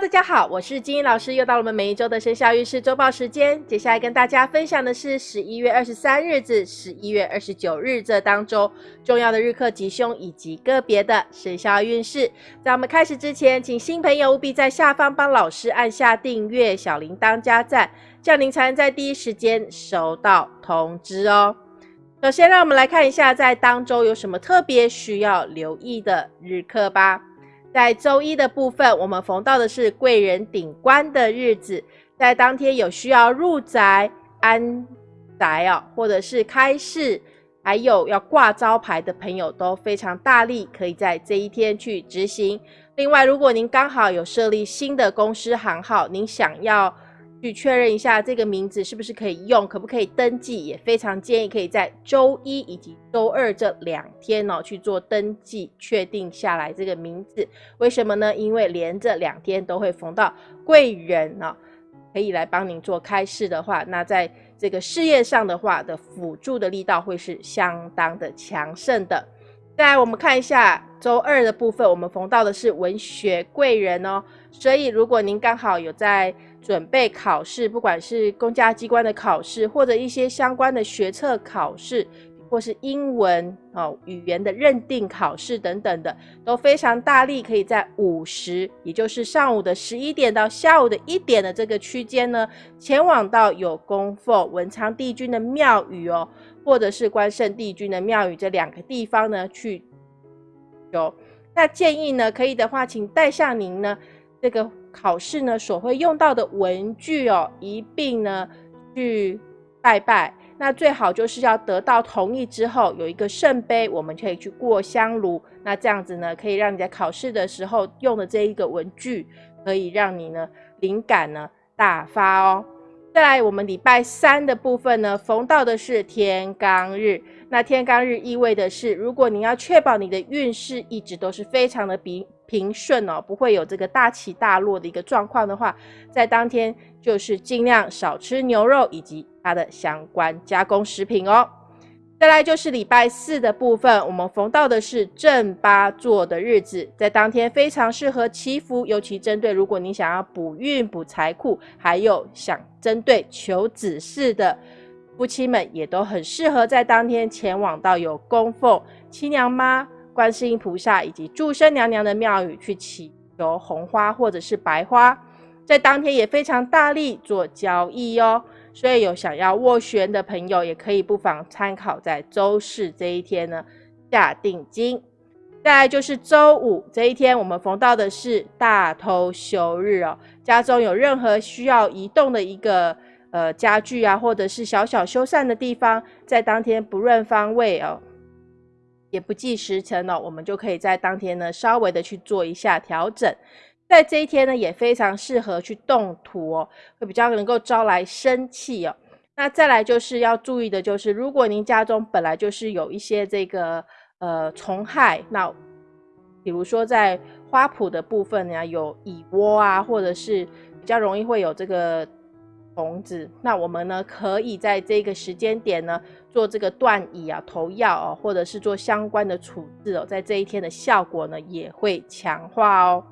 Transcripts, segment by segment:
大家好，我是金英老师，又到了我们每一周的生肖运势周报时间。接下来跟大家分享的是十一月二十三日至十一月二十九日这当中重要的日课吉凶以及个别的生肖运势。在我们开始之前，请新朋友务必在下方帮老师按下订阅、小铃铛加赞，这样您才能在第一时间收到通知哦。首先，让我们来看一下在当周有什么特别需要留意的日课吧。在周一的部分，我们逢到的是贵人顶官的日子，在当天有需要入宅安宅哦，或者是开市，还有要挂招牌的朋友都非常大力，可以在这一天去执行。另外，如果您刚好有设立新的公司行号，您想要。去确认一下这个名字是不是可以用，可不可以登记，也非常建议可以在周一以及周二这两天哦去做登记，确定下来这个名字。为什么呢？因为连着两天都会逢到贵人哦，可以来帮您做开市的话，那在这个事业上的话的辅助的力道会是相当的强盛的。再来，我们看一下周二的部分，我们逢到的是文学贵人哦，所以如果您刚好有在准备考试，不管是公家机关的考试，或者一些相关的学测考试，或是英文哦语言的认定考试等等的，都非常大力，可以在午时，也就是上午的十一点到下午的一点的这个区间呢，前往到有供奉文昌帝君的庙宇哦，或者是关圣帝君的庙宇这两个地方呢去有。那建议呢，可以的话，请带上您呢这个。考试呢所会用到的文具哦，一并呢去拜拜。那最好就是要得到同意之后，有一个圣杯，我们可以去过香炉。那这样子呢，可以让你在考试的时候用的这一个文具，可以让你呢灵感呢大发哦。再来，我们礼拜三的部分呢，逢到的是天罡日。那天罡日意味的是，如果你要确保你的运势一直都是非常的平平顺哦，不会有这个大起大落的一个状况的话，在当天就是尽量少吃牛肉以及它的相关加工食品哦。再来就是礼拜四的部分，我们逢到的是正八座的日子，在当天非常适合祈福，尤其针对如果你想要补运、补财库，还有想针对求子嗣的。夫妻们也都很适合在当天前往到有供奉七娘妈、观世音菩萨以及祝生娘娘的庙宇去祈求红花或者是白花，在当天也非常大力做交易哦。所以有想要斡旋的朋友，也可以不妨参考在周四这一天呢下定金。再来就是周五这一天，我们逢到的是大偷休日哦，家中有任何需要移动的一个。呃，家具啊，或者是小小修缮的地方，在当天不论方位哦，也不计时辰哦，我们就可以在当天呢稍微的去做一下调整。在这一天呢，也非常适合去动土哦，会比较能够招来生气哦。那再来就是要注意的，就是如果您家中本来就是有一些这个呃虫害，那比如说在花圃的部分呢，有蚁窝啊，或者是比较容易会有这个。虫子，那我们呢可以在这个时间点呢做这个断乙啊投药哦，或者是做相关的处置哦，在这一天的效果呢也会强化哦。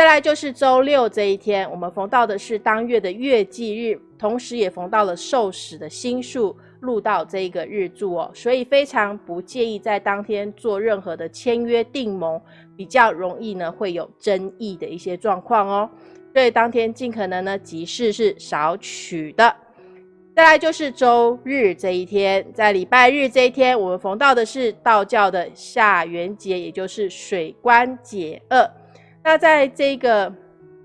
再来就是周六这一天，我们逢到的是当月的月忌日，同时也逢到了受死的星数入到这一个日柱哦，所以非常不建议在当天做任何的签约订盟，比较容易呢会有争议的一些状况哦。所以当天尽可能呢，吉事是少取的。再来就是周日这一天，在礼拜日这一天，我们逢到的是道教的下元节，也就是水官解厄。那在这个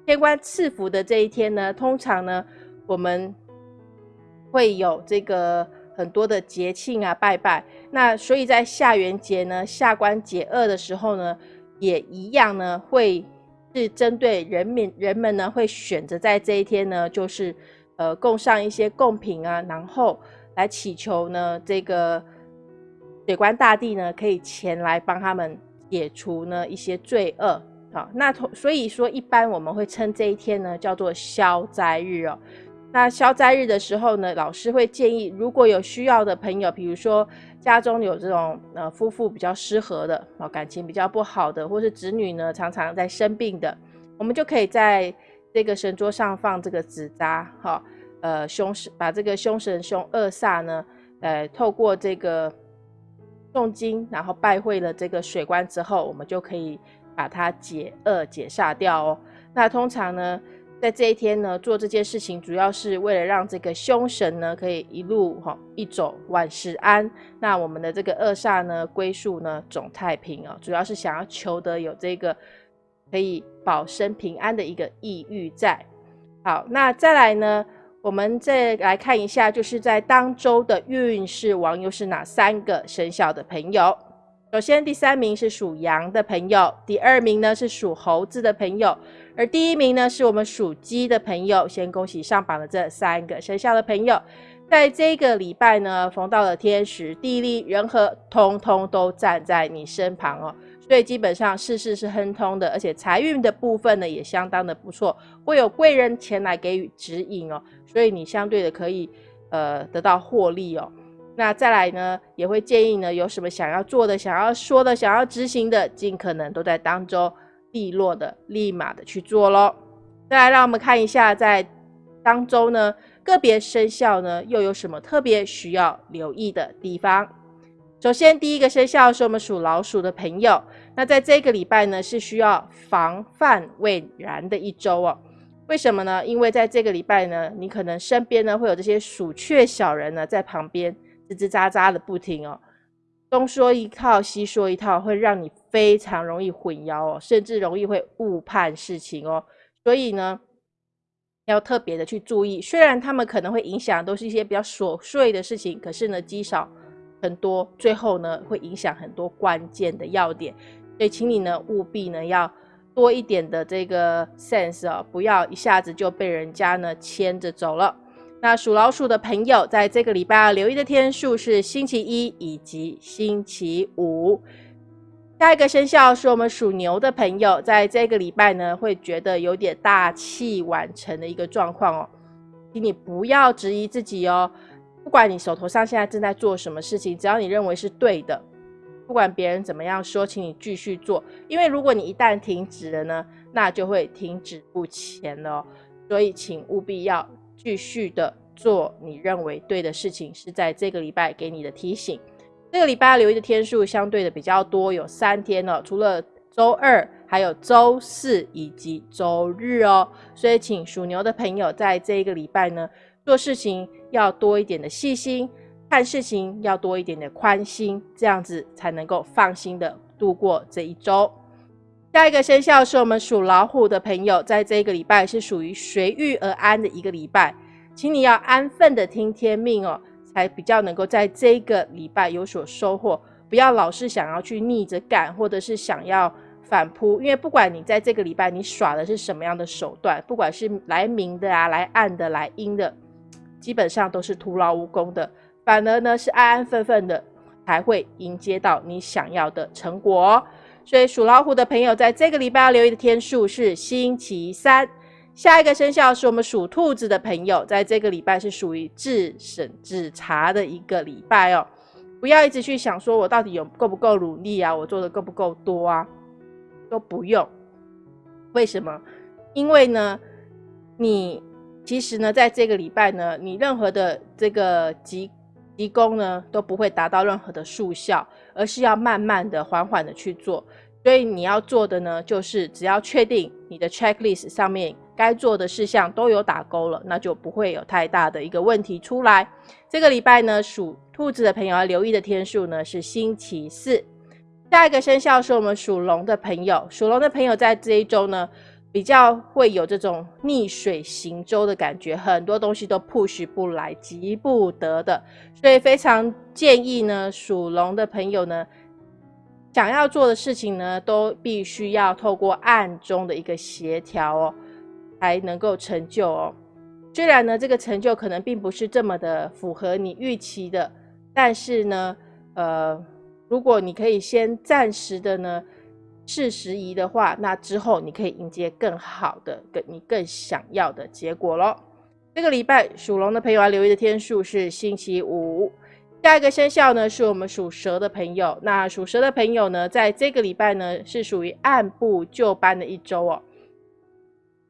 天官赐福的这一天呢，通常呢，我们会有这个很多的节庆啊，拜拜。那所以在下元节呢，下官解厄的时候呢，也一样呢会。是针对人民人们呢，会选择在这一天呢，就是呃供上一些贡品啊，然后来祈求呢，这个水官大帝呢，可以前来帮他们解除呢一些罪恶。好，那所以说一般我们会称这一天呢叫做消灾日哦。那消灾日的时候呢，老师会建议，如果有需要的朋友，比如说家中有这种呃夫妇比较失和的，哦感情比较不好的，或是子女呢常常在生病的，我们就可以在这个神桌上放这个纸扎，哈，呃，凶神把这个凶神凶恶煞呢，呃，透过这个诵经，然后拜会了这个水官之后，我们就可以把它解厄解煞掉哦。那通常呢，在这一天呢，做这件事情，主要是为了让这个凶神呢，可以一路哈一走万事安。那我们的这个恶煞呢，归宿呢总太平哦，主要是想要求得有这个。可以保身平安的一个意欲在。好，那再来呢？我们再来看一下，就是在当周的运势王又是哪三个生肖的朋友？首先，第三名是属羊的朋友，第二名呢是属猴子的朋友，而第一名呢是我们属鸡的朋友。先恭喜上榜的这三个生肖的朋友，在这个礼拜呢，逢到了天时地利人和，通通都站在你身旁哦。所以基本上事事是亨通的，而且财运的部分呢也相当的不错，会有贵人前来给予指引哦，所以你相对的可以呃得到获利哦。那再来呢，也会建议呢有什么想要做的、想要说的、想要执行的，尽可能都在当中利落的、立马的去做喽。再来，让我们看一下在当中呢个别生肖呢又有什么特别需要留意的地方。首先，第一个生肖是我们属老鼠的朋友。那在这个礼拜呢，是需要防范未然的一周哦。为什么呢？因为在这个礼拜呢，你可能身边呢会有这些鼠雀小人呢在旁边吱吱喳喳的不停哦，东说一套西说一套，会让你非常容易混淆哦，甚至容易会误判事情哦。所以呢，要特别的去注意。虽然他们可能会影响都是一些比较琐碎的事情，可是呢，积少。很多，最后呢会影响很多关键的要点，所以请你呢务必呢要多一点的这个 sense 哦，不要一下子就被人家呢牵着走了。那属老鼠的朋友，在这个礼拜要留意的天数是星期一以及星期五。下一个生肖是我们属牛的朋友，在这个礼拜呢会觉得有点大器晚成的一个状况哦，请你不要质疑自己哦。不管你手头上现在正在做什么事情，只要你认为是对的，不管别人怎么样说，请你继续做。因为如果你一旦停止了呢，那就会停止不前了。所以，请务必要继续的做你认为对的事情。是在这个礼拜给你的提醒。这个礼拜留意的天数相对的比较多，有三天哦，除了周二，还有周四以及周日哦。所以，请属牛的朋友在这一个礼拜呢。做事情要多一点的细心，看事情要多一点的宽心，这样子才能够放心的度过这一周。下一个生肖是我们属老虎的朋友，在这个礼拜是属于随遇而安的一个礼拜，请你要安分的听天命哦，才比较能够在这个礼拜有所收获。不要老是想要去逆着干，或者是想要反扑，因为不管你在这个礼拜你耍的是什么样的手段，不管是来明的啊，来暗的，来阴的。基本上都是徒劳无功的，反而呢是安安分分的，才会迎接到你想要的成果。所以属老虎的朋友，在这个礼拜要留意的天数是星期三。下一个生肖是我们属兔子的朋友，在这个礼拜是属于自审自查的一个礼拜哦。不要一直去想说我到底有够不够努力啊，我做的够不够多啊，都不用。为什么？因为呢，你。其实呢，在这个礼拜呢，你任何的这个急急功呢，都不会达到任何的速效，而是要慢慢的、缓缓的去做。所以你要做的呢，就是只要确定你的 checklist 上面该做的事项都有打勾了，那就不会有太大的一个问题出来。这个礼拜呢，属兔子的朋友要留意的天数呢是星期四。下一个生肖是我们属龙的朋友，属龙的朋友在这一周呢。比较会有这种逆水行舟的感觉，很多东西都 push 不来，急不得的，所以非常建议呢，属龙的朋友呢，想要做的事情呢，都必须要透过暗中的一个协调哦，才能够成就哦。虽然呢，这个成就可能并不是这么的符合你预期的，但是呢，呃，如果你可以先暂时的呢。是时宜的话，那之后你可以迎接更好的、更你更想要的结果咯。这个礼拜属龙的朋友要留意的天数是星期五。下一个生肖呢，是我们属蛇的朋友。那属蛇的朋友呢，在这个礼拜呢，是属于按部就班的一周哦。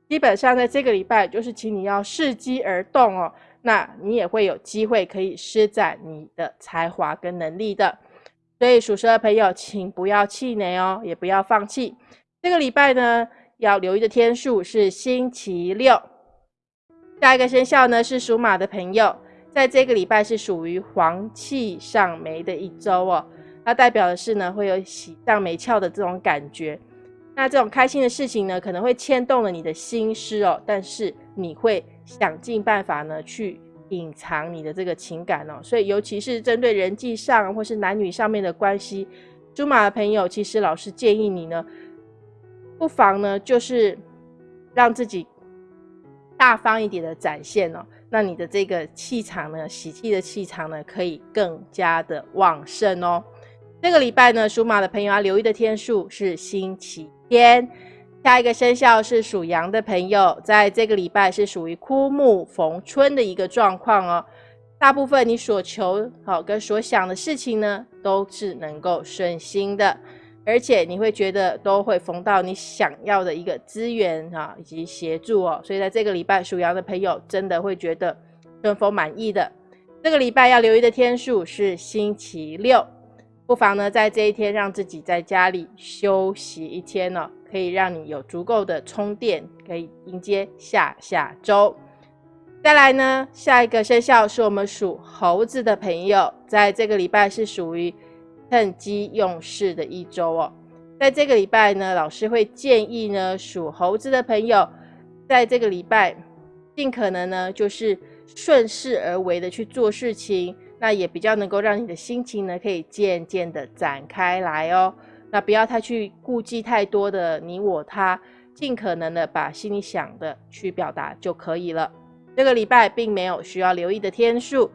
基本上在这个礼拜就是请你要伺机而动哦，那你也会有机会可以施展你的才华跟能力的。所以属蛇的朋友，请不要气馁哦，也不要放弃。这个礼拜呢，要留意的天数是星期六。下一个生肖呢是属马的朋友，在这个礼拜是属于黄气上眉的一周哦，它代表的是呢会有喜上眉翘的这种感觉。那这种开心的事情呢，可能会牵动了你的心思哦，但是你会想尽办法呢去隐藏你的这个情感哦。所以尤其是针对人际上或是男女上面的关系，属马的朋友，其实老师建议你呢，不妨呢就是让自己。大方一点的展现哦，那你的这个气场呢，喜气的气场呢，可以更加的旺盛哦。这个礼拜呢，属马的朋友要留意的天数是星期天。下一个生肖是属羊的朋友，在这个礼拜是属于枯木逢春的一个状况哦。大部分你所求好跟所想的事情呢，都是能够顺心的。而且你会觉得都会逢到你想要的一个资源啊，以及协助哦，所以在这个礼拜属羊的朋友真的会觉得顺风满意的。这个礼拜要留意的天数是星期六，不妨呢在这一天让自己在家里休息一天呢，可以让你有足够的充电，可以迎接下下周。再来呢，下一个生肖是我们属猴子的朋友，在这个礼拜是属于。趁机用事的一周哦，在这个礼拜呢，老师会建议呢，属猴子的朋友，在这个礼拜尽可能呢，就是顺势而为的去做事情，那也比较能够让你的心情呢，可以渐渐的展开来哦。那不要太去顾忌太多的你我他，尽可能的把心里想的去表达就可以了。这个礼拜并没有需要留意的天数。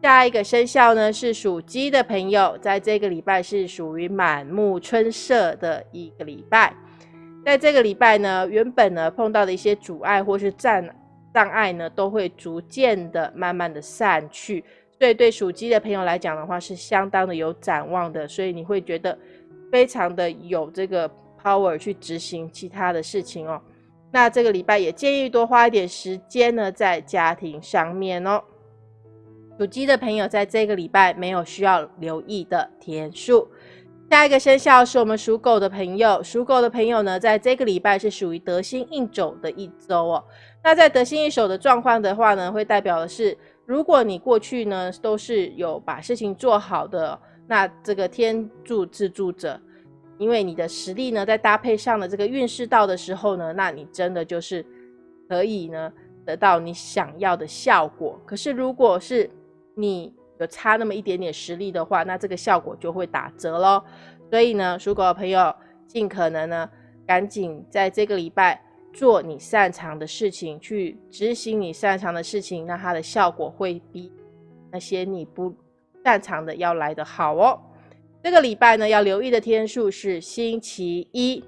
下一个生肖呢是属鸡的朋友，在这个礼拜是属于满目春色的一个礼拜。在这个礼拜呢，原本呢碰到的一些阻碍或是障障碍呢，都会逐渐的、慢慢的散去。对对属鸡的朋友来讲的话，是相当的有展望的。所以你会觉得非常的有这个 power 去执行其他的事情哦。那这个礼拜也建议多花一点时间呢，在家庭上面哦。属鸡的朋友，在这个礼拜没有需要留意的天数。下一个生肖是我们属狗的朋友，属狗的朋友呢，在这个礼拜是属于得心应手的一周哦。那在得心应手的状况的话呢，会代表的是，如果你过去呢都是有把事情做好的，那这个天助自助者，因为你的实力呢，在搭配上的这个运势到的时候呢，那你真的就是可以呢得到你想要的效果。可是如果是你有差那么一点点实力的话，那这个效果就会打折喽。所以呢，属狗的朋友尽可能呢，赶紧在这个礼拜做你擅长的事情，去执行你擅长的事情，那它的效果会比那些你不擅长的要来得好哦。这个礼拜呢，要留意的天数是星期一。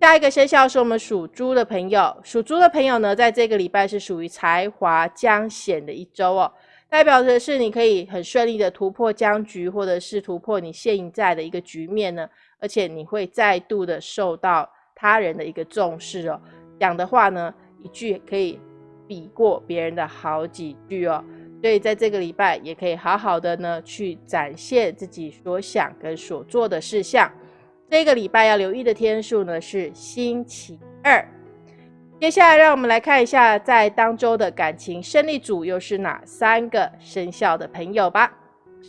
下一个生肖是我们属猪的朋友，属猪的朋友呢，在这个礼拜是属于才华将显的一周哦。代表的是你可以很顺利的突破僵局，或者是突破你现在的一个局面呢，而且你会再度的受到他人的一个重视哦。讲的话呢，一句可以比过别人的好几句哦。所以在这个礼拜也可以好好的呢去展现自己所想跟所做的事项。这个礼拜要留意的天数呢是星期二。接下来，让我们来看一下在当周的感情胜利组又是哪三个生肖的朋友吧。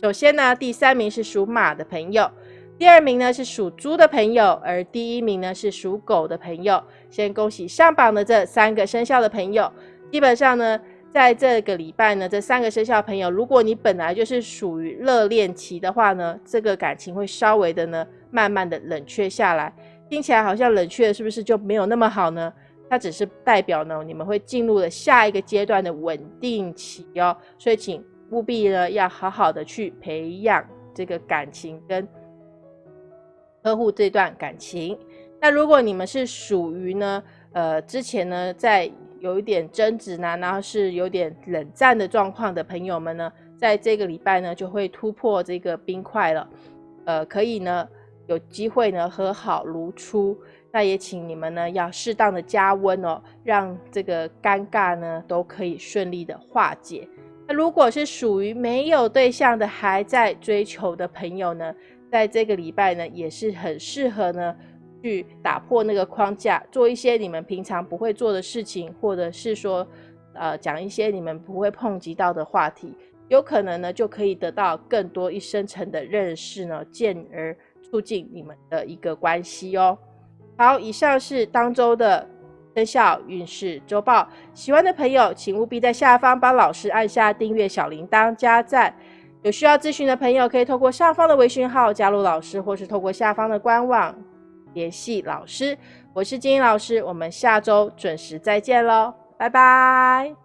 首先呢，第三名是属马的朋友，第二名呢是属猪的朋友，而第一名呢是属狗的朋友。先恭喜上榜的这三个生肖的朋友。基本上呢，在这个礼拜呢，这三个生肖朋友，如果你本来就是属于热恋期的话呢，这个感情会稍微的呢，慢慢的冷却下来。听起来好像冷却是不是就没有那么好呢？它只是代表呢，你们会进入了下一个阶段的稳定期哦，所以请务必呢要好好的去培养这个感情跟呵护这段感情。那如果你们是属于呢，呃，之前呢在有一点争执呢，然后是有点冷战的状况的朋友们呢，在这个礼拜呢就会突破这个冰块了，呃，可以呢有机会呢和好如初。那也请你们呢要适当的加温哦，让这个尴尬呢都可以顺利的化解。那如果是属于没有对象的还在追求的朋友呢，在这个礼拜呢也是很适合呢去打破那个框架，做一些你们平常不会做的事情，或者是说呃讲一些你们不会碰及到的话题，有可能呢就可以得到更多一深层的认识呢，进而促进你们的一个关系哦。好，以上是当周的生肖运势周报。喜欢的朋友，请务必在下方帮老师按下订阅、小铃铛、加赞。有需要咨询的朋友，可以透过上方的微信号加入老师，或是透过下方的官网联系老师。我是金英老师，我们下周准时再见喽，拜拜。